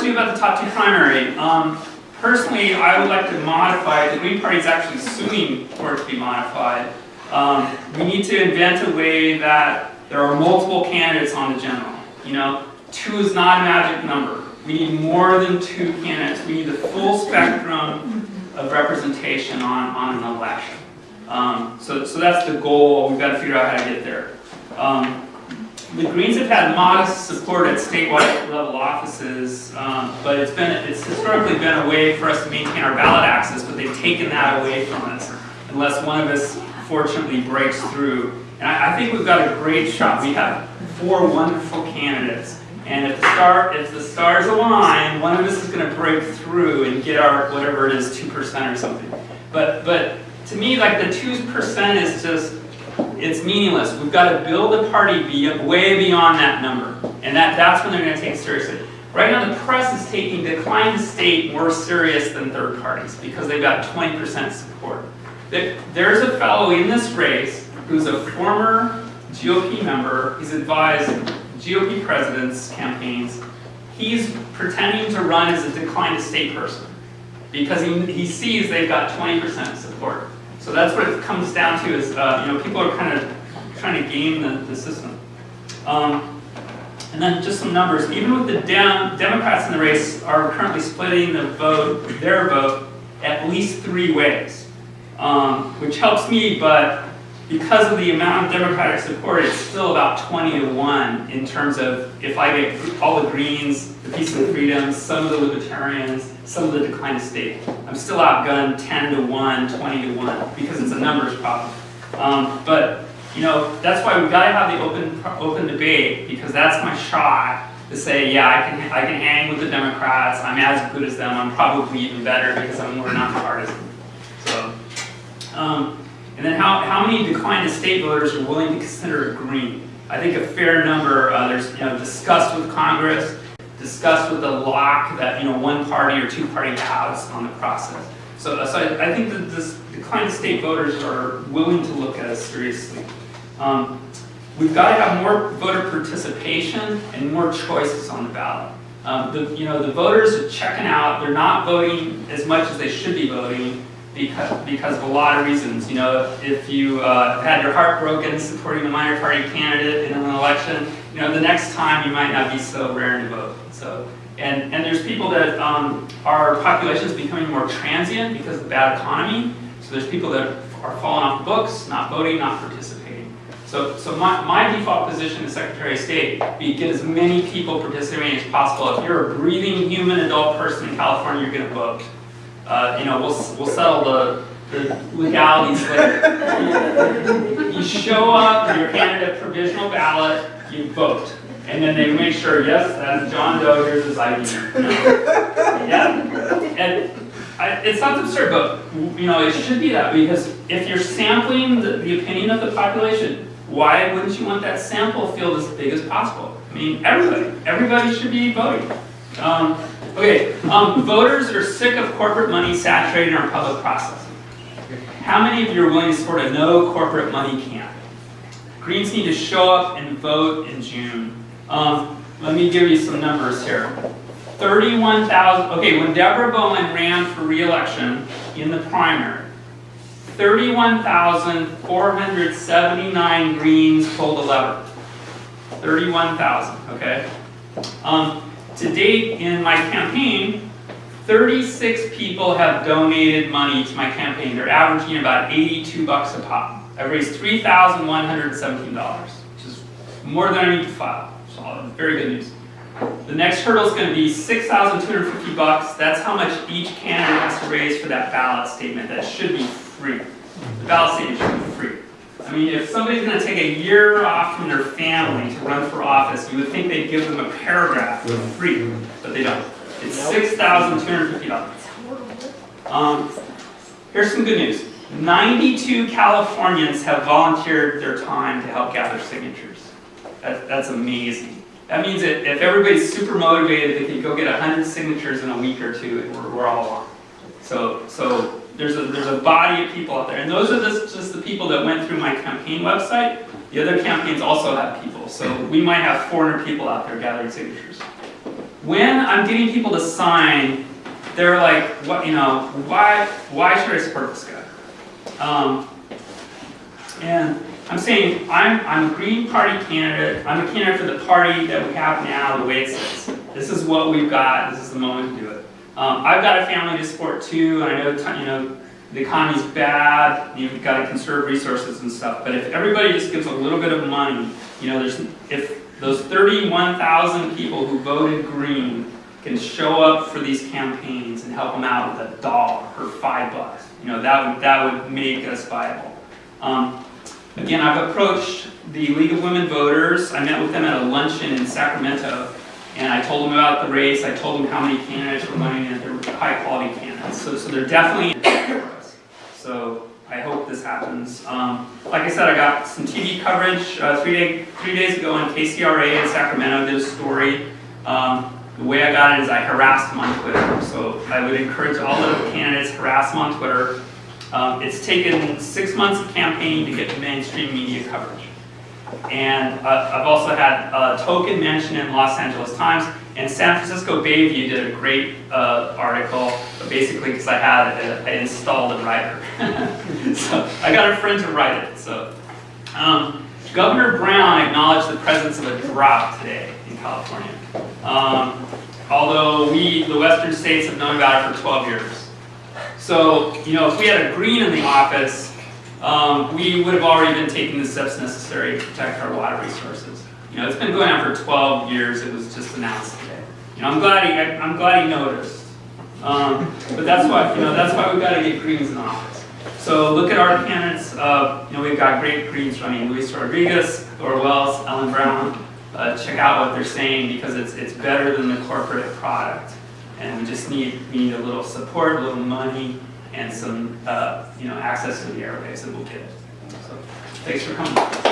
to about the top two primary. Um, personally, I would like to modify. The Green Party is actually suing for it to be modified. Um, we need to invent a way that there are multiple candidates on the general. You know, two is not a magic number. We need more than two candidates. We need the full spectrum of representation on, on an election. Um, so, so that's the goal. We've got to figure out how to get there. Um, the Greens have had modest support at statewide level offices, um, but it's been it's historically been a way for us to maintain our ballot access, but they've taken that away from us unless one of us fortunately breaks through. And I, I think we've got a great shot. We have four wonderful candidates. And if the star, if the stars align, one of us is going to break through and get our whatever it is, two percent or something. But but to me, like the two percent is just it's meaningless. We've got to build a party be way beyond that number, and that that's when they're going to take seriously. Right now, the press is taking decline state more serious than third parties because they've got 20% support. There's a fellow in this race who's a former GOP member. He's advised GOP presidents' campaigns. He's pretending to run as a decline state person because he, he sees they've got 20% support. So that's what it comes down to is, uh, you know, people are kind of trying to game the, the system. Um, and then just some numbers. Even with the Dem Democrats in the race are currently splitting the vote, their vote, at least three ways, um, which helps me, but because of the amount of Democratic support, it's still about 20 to 1 in terms of if I get all the Greens, Peace and Freedoms, some of the Libertarians, some of the decline of state. I'm still outgunned 10 to 1, 20 to 1, because it's a numbers problem. Um, but, you know, that's why we've got to have the open, open debate, because that's my shot to say, yeah, I can, I can hang with the Democrats, I'm as good as them, I'm probably even better because I'm more nonpartisan. So, um, and then how, how many declined state voters are willing to consider a Green? I think a fair number, uh, there's you know, discussed with Congress, discussed with the lock that you know one party or two party has on the process. So, so I, I, think that this declined state voters are willing to look at us seriously. Um, we've got to have more voter participation and more choices on the ballot. Um, the, you know, the voters are checking out, they're not voting as much as they should be voting, because, because of a lot of reasons. You know, if you uh, had your heart broken supporting the minor party candidate in an election, you know, the next time you might not be so raring to vote. So, and, and there's people that um, our population is becoming more transient because of the bad economy. So there's people that are falling off the books, not voting, not participating. So, so my, my default position as Secretary of State be get as many people participating as possible. If you're a breathing human adult person in California, you're going to vote. Uh, you know, we'll, we'll settle the legalities later. you show up, you're handed a provisional ballot, you vote. And then they make sure, yes, that's John Doe, here's his ID. yeah. And I, it's not absurd, but you know, it should be that because if you're sampling the, the opinion of the population, why wouldn't you want that sample field as big as possible? I mean, everybody, everybody should be voting. Um, Okay, um, voters are sick of corporate money saturating our public process. How many of you are willing to support a no corporate money camp? Greens need to show up and vote in June. Um, let me give you some numbers here. 31,000, okay, when Deborah Bowen ran for re-election in the primary, 31,479 Greens pulled a lever. 31,000, okay? Um, to date in my campaign, 36 people have donated money to my campaign. They're averaging about 82 bucks a pop. I've raised $3,117, which is more than I need to file. So very good news. The next hurdle is going to be 6,250 bucks. That's how much each candidate has to raise for that ballot statement. That should be free. The ballot statement should be free. I mean, if somebody's going to take a year off from their family to run for office, you would think they'd give them a paragraph for free, but they don't. It's $6,250. Um, here's some good news. 92 Californians have volunteered their time to help gather signatures. That, that's amazing. That means that if everybody's super motivated, they can go get 100 signatures in a week or two, and we're, we're all on. So, so there's a, there's a body of people out there. And those are just, just the people that went through my campaign website. The other campaigns also have people. So we might have 400 people out there gathering signatures. When I'm getting people to sign, they're like, what, you know, why, why should I support this guy? Um, and I'm saying, I'm, I'm a Green Party candidate, I'm a candidate for the party that we have now, the way it. This is what we've got, this is the moment to do it. Um, I've got a family to support too, and I know, you know, the economy's bad, you've got to conserve resources and stuff, but if everybody just gives a little bit of money, you know, there's, if those 31,000 people who voted green can show up for these campaigns and help them out with a dollar or five bucks, you know, that would, that would make us viable. Um, Again, I've approached the League of Women Voters. I met with them at a luncheon in Sacramento, and I told them about the race. I told them how many candidates were running, and they're high-quality candidates. So, so they're definitely. So I hope this happens. Um, like I said, I got some TV coverage uh, three, day, three days ago on KCRA in Sacramento. Did a story. Um, the way I got it is I harassed him on Twitter. So I would encourage all the candidates harass him on Twitter. Um, it's taken six months of campaigning to get mainstream media coverage. And uh, I've also had a token mention in Los Angeles Times, and San Francisco Bayview did a great uh, article, basically because I had a, I installed a writer. so I got a friend to write it. So um, Governor Brown acknowledged the presence of a drought today in California. Um, although we, the western states, have known about it for 12 years. So, you know, if we had a green in the office, um, we would have already been taking the steps necessary to protect our water resources. You know, it's been going on for 12 years. It was just announced. You know, I'm glad he, I, I'm glad he noticed. Um, but that's why, you know, that's why we've got to get greens in office. So look at our candidates. Uh, you know, we've got great greens running. Luis Rodriguez, Laura Wells, Ellen Brown. Uh, check out what they're saying because it's it's better than the corporate product and we just need, need a little support, a little money, and some, uh, you know, access to the airwaves, and we'll get it. So, thanks for coming.